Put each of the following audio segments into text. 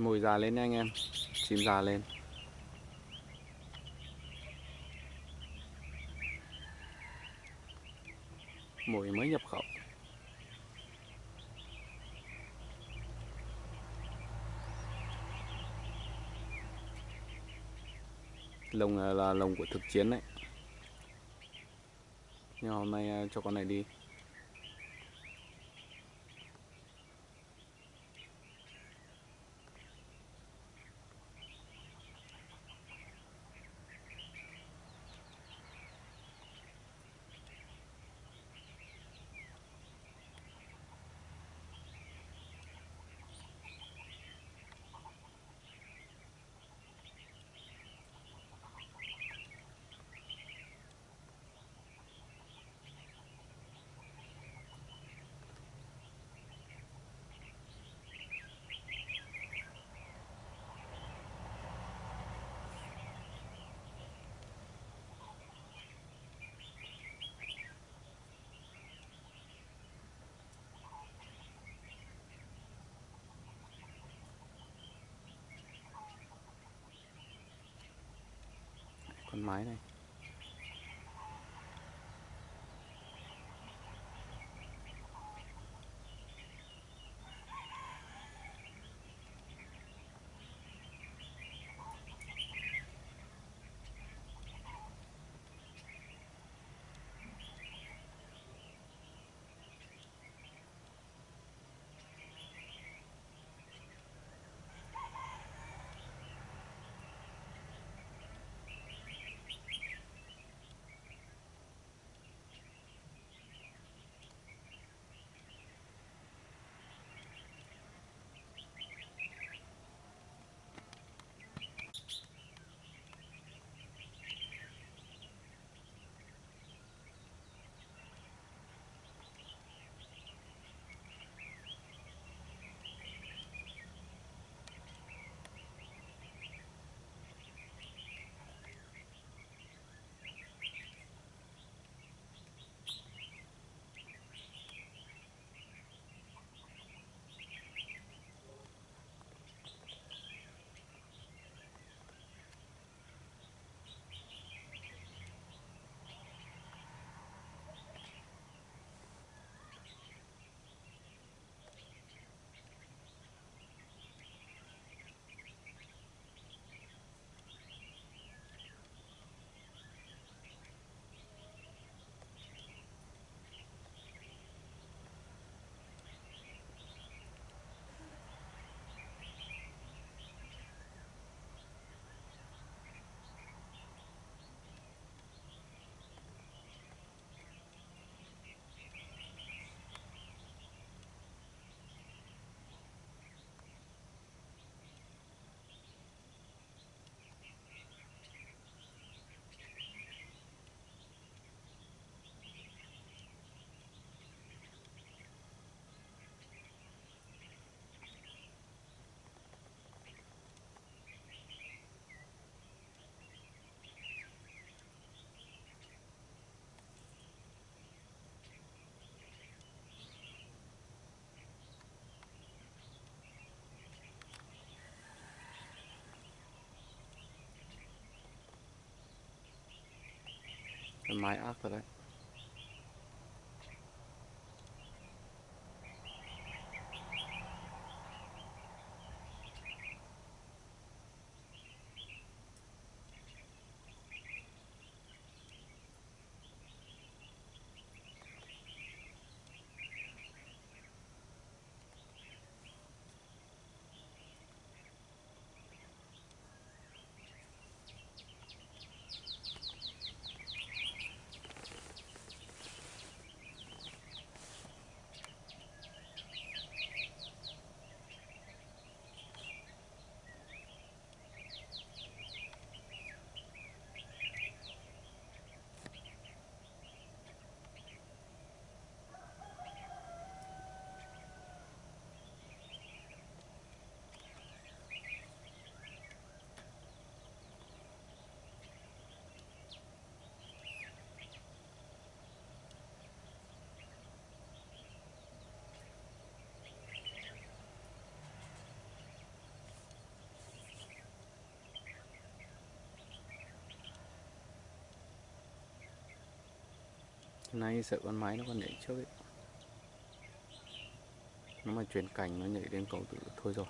Mồi già lên nha anh em. Chim già lên. Mồi mới nhập khẩu. Lồng à, là, là lồng của thực chiến đấy. Nhưng hôm nay à, cho con này đi. Con mái này. Con mái ác rồi nay sợ con máy nó còn nhảy trước ấy. Nó mà chuyển cảnh, nó nhảy đến cầu tự thôi rồi.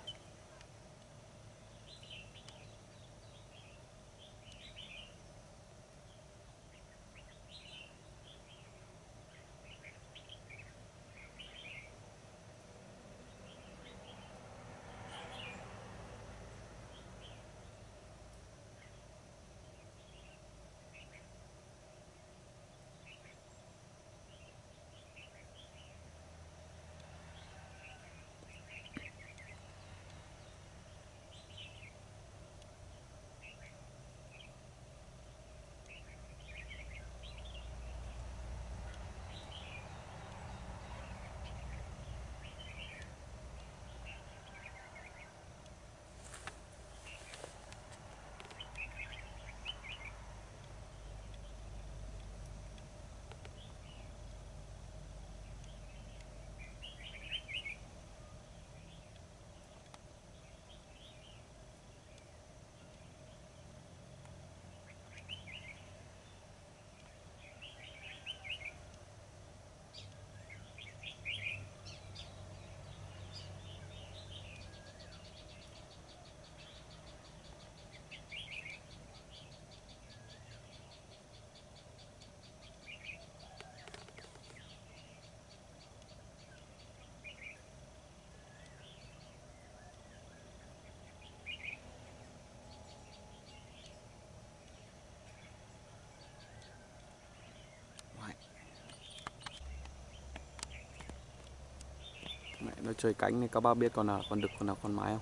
Mẹ nó chơi cánh này, các bác biết con nào, con đực, con nào, con mái không?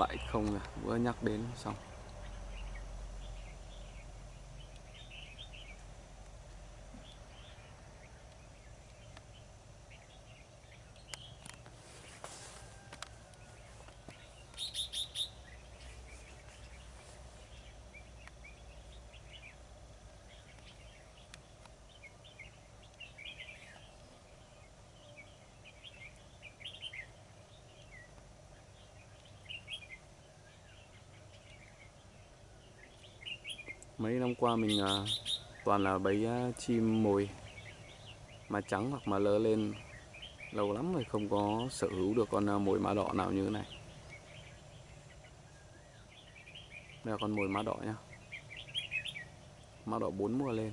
Lại không rồi vừa nhắc đến xong. Mấy năm qua mình à, toàn là bấy à, chim mồi mà trắng hoặc mà lơ lên. Lâu lắm rồi không có sở hữu được con à, mồi má đỏ nào như thế này. Đây là con mồi má đỏ nhá. Má đỏ bốn mùa lên.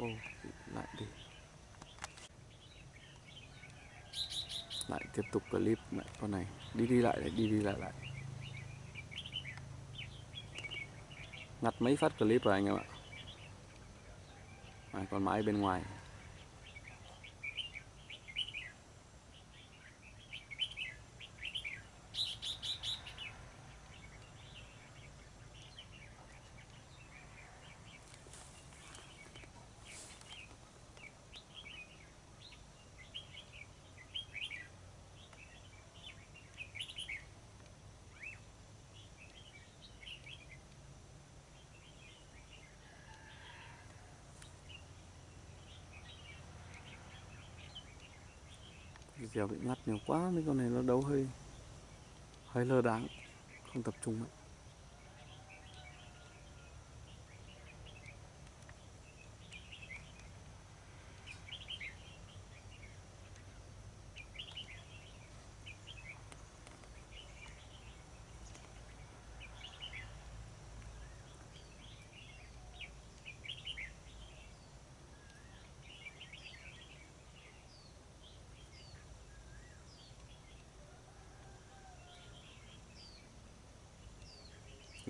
Ô, lại đi. Lại tiếp tục clip lại con này. Đi đi lại lại đi đi lại lại. Ngặt mấy phát clip rồi anh em ạ. À, còn mãi bên ngoài. Dèo bị ngắt nhiều quá, mấy con này nó đấu hơi hơi lơ đáng không tập trung ấy.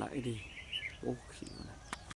Lại đi. Ô khỉ này.